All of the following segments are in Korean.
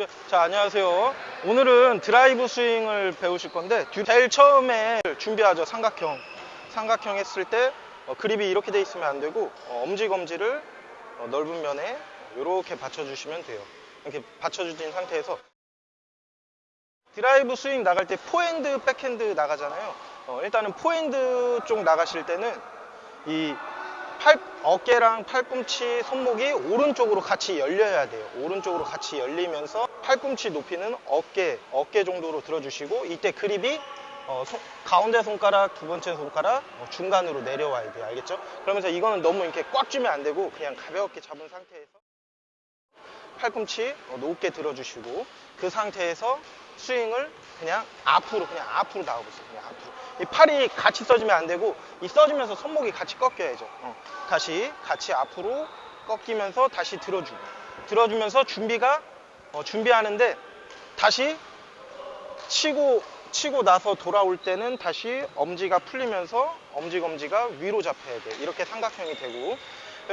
준비. 자, 안녕하세요. 오늘은 드라이브 스윙을 배우실 건데, 뒤- 제일 처음에 준비하죠. 삼각형. 삼각형 했을 때 어, 그립이 이렇게 돼 있으면 안 되고, 어, 엄지 검지를 어, 넓은 면에 이렇게 받쳐주시면 돼요. 이렇게 받쳐주신 상태에서 드라이브 스윙 나갈 때 포핸드, 백핸드 나가잖아요. 어, 일단은 포핸드 쪽 나가실 때는 이 팔, 어깨랑 팔꿈치, 손목이 오른쪽으로 같이 열려야 돼요. 오른쪽으로 같이 열리면서 팔꿈치 높이는 어깨, 어깨 정도로 들어주시고 이때 그립이 어, 손- 가운데 손가락, 두 번째 손가락 어, 중간으로 내려와야 돼요. 알겠죠? 그러면서 이거는 너무 이렇게 꽉 쥐면 안 되고 그냥 가볍게 잡은 상태에서 팔꿈치 어, 높게 들어주시고 그 상태에서 스윙을 그냥 앞으로 그냥 앞으로 나가보세요. 그냥 앞으로. 이 팔이 같이 써지면 안 되고 이 써지면서 손목이 같이 꺾여야죠. 어. 다시 같이 앞으로 꺾이면서 다시 들어주고 들어주면서 준비가 어, 준비하는데 다시 치고 치고 나서 돌아올 때는 다시 엄지가 풀리면서 엄지 검지가 위로 잡혀야 돼. 이렇게 삼각형이 되고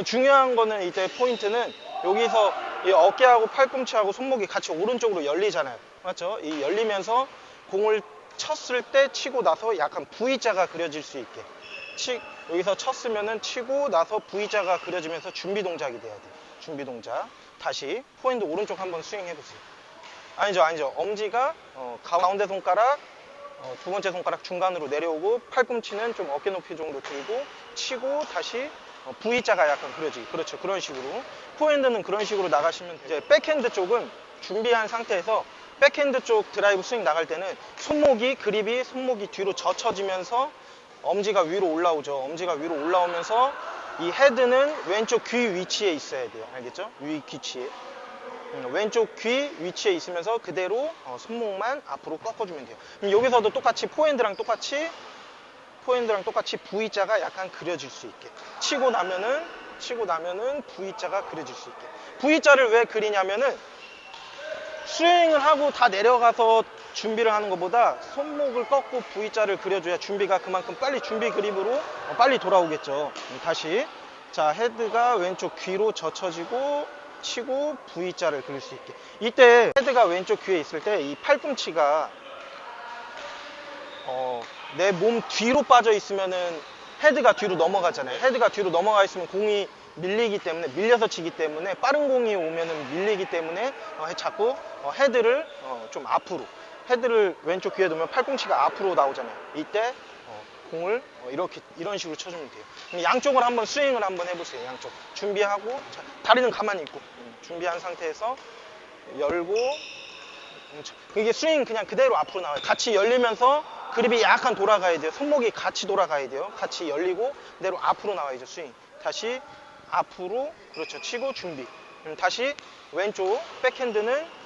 중요한 거는 이때 포인트는 여기서 이 어깨하고 팔꿈치하고 손목이 같이 오른쪽으로 열리잖아요. 맞죠? 이 열리면서 공을 쳤을 때 치고 나서 약간 V자가 그려질 수 있게. 치, 여기서 쳤으면은 치고 나서 V자가 그려지면서 준비 동작이 돼야 돼요. 준비 동작. 다시 포핸드 오른쪽 한번 스윙 해보세요. 아니죠, 아니죠. 엄지가 어, 가운데 손가락, 어, 두 번째 손가락 중간으로 내려오고 팔꿈치는 좀 어깨 높이 정도 들고 치고 다시 어, V자가 약간 그려지기. 그렇죠. 그런 식으로. 포핸드는 그런 식으로 나가시면 돼요. 이제 백핸드 쪽은 준비한 상태에서 백핸드 쪽 드라이브 스윙 나갈 때는 손목이 그립이 손목이 뒤로 젖혀지면서 엄지가 위로 올라오죠. 엄지가 위로 올라오면서 이 헤드는 왼쪽 귀 위치에 있어야 돼요. 알겠죠? 위 귀치에. 음, 왼쪽 귀 위치에 있으면서 그대로 어, 손목만 앞으로 꺾어주면 돼요. 여기서도 똑같이 포핸드랑 똑같이 포핸드랑 똑같이 V자가 약간 그려질 수 있게 치고 나면은 치고 나면은 V자가 그려질 수 있게 V자를 왜 그리냐면은 스윙을 하고 다 내려가서 준비를 하는 것보다 손목을 꺾고 V자를 그려줘야 준비가 그만큼 빨리 준비 그립으로 어, 빨리 돌아오겠죠. 음, 다시 자 헤드가 왼쪽 귀로 젖혀지고 치고 V자를 그릴 수 있게 이때 헤드가 왼쪽 귀에 있을 때 이 팔꿈치가 어, 내 몸 뒤로 빠져 있으면은 헤드가 뒤로 넘어가잖아요. 헤드가 뒤로 넘어가 있으면 공이 밀리기 때문에 밀려서 치기 때문에 빠른 공이 오면은 밀리기 때문에 어, 자꾸 어, 헤드를 어, 좀 앞으로 헤드를 왼쪽 귀에 두면 팔꿈치가 앞으로 나오잖아요. 이때 어, 공을 어, 이렇게 이런 식으로 쳐주면 돼요. 양쪽을 한번 스윙을 한번 해보세요. 양쪽 준비하고 자, 다리는 가만히 있고 음, 준비한 상태에서 열고 그렇죠. 이게 스윙 그냥 그대로 앞으로 나와요. 같이 열리면서 그립이 약간 돌아가야 돼요. 손목이 같이 돌아가야 돼요. 같이 열리고 그대로 앞으로 나와야죠. 스윙. 다시 앞으로 그렇죠. 치고 준비. 음, 다시 왼쪽 백핸드는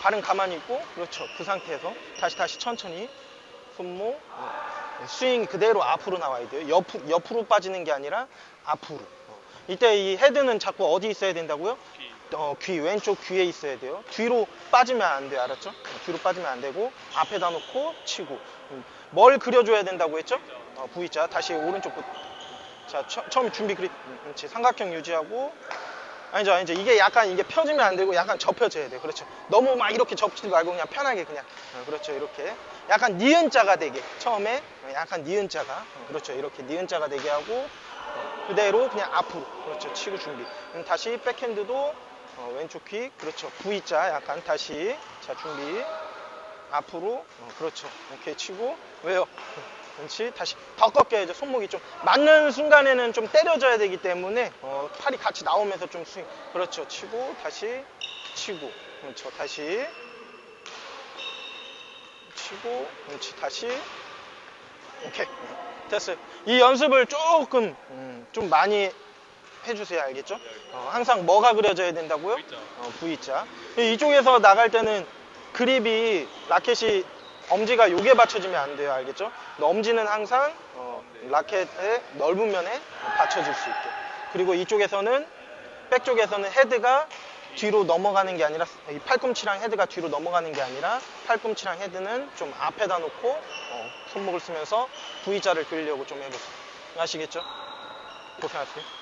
발은 가만히 있고 그렇죠. 그 상태에서 다시 다시 천천히 손목 어, 스윙 그대로 앞으로 나와야 돼요. 옆, 옆으로 빠지는 게 아니라 앞으로. 어. 이때 이 헤드는 자꾸 어디 있어야 된다고요? 어, 귀 왼쪽 귀에 있어야 돼요. 뒤로 빠지면 안 돼요. 알았죠? 어, 뒤로 빠지면 안 되고 앞에다 놓고 치고 음, 뭘 그려줘야 된다고 했죠? 어, V자 다시 오른쪽 끝. 자 처, 처음 준비 음, 그렇지 삼각형 유지하고 아니죠 아니죠. 이게 약간 이게 펴지면 안 되고 약간 접혀져야 돼요. 그렇죠? 너무 막 이렇게 접지지 말고 그냥 편하게 그냥. 어, 그렇죠. 이렇게. 약간 니은 자가 되게. 처음에 어, 약간 니은 자가. 어, 그렇죠. 이렇게 니은 자가 되게 하고 어, 그대로 그냥 앞으로. 그렇죠. 치고 준비. 다시 백핸드도 어, 왼쪽 귀 그렇죠. V자 약간 다시. 자 준비 앞으로? 어, 그렇죠. 이렇게 치고 왜요? 그렇지. 다시 더 꺾여야죠. 손목이 좀 맞는 순간에는 좀 때려져야 되기 때문에 어, 팔이 같이 나오면서 좀 스윙. 그렇죠. 치고 다시 치고. 그렇죠. 다시 치고 그렇지. 다시 오케이. 됐어요. 이 연습을 조금 음, 좀 많이 해주세요. 알겠죠? 어, 항상 뭐가 그려져야 된다고요? 어, V자. 이쪽에서 나갈 때는 그립이 라켓이 엄지가 요게 받쳐지면 안 돼요 알겠죠? 엄지는 항상 어, 라켓의 넓은 면에 받쳐질 수 있게 그리고 이쪽에서는 백 쪽에서는 헤드가 뒤로 넘어가는 게 아니라 이 팔꿈치랑 헤드가 뒤로 넘어가는 게 아니라 팔꿈치랑 헤드는 좀 앞에다 놓고 어, 손목을 쓰면서 V자를 그리려고 좀 해보세요 아시겠죠? 고생하세요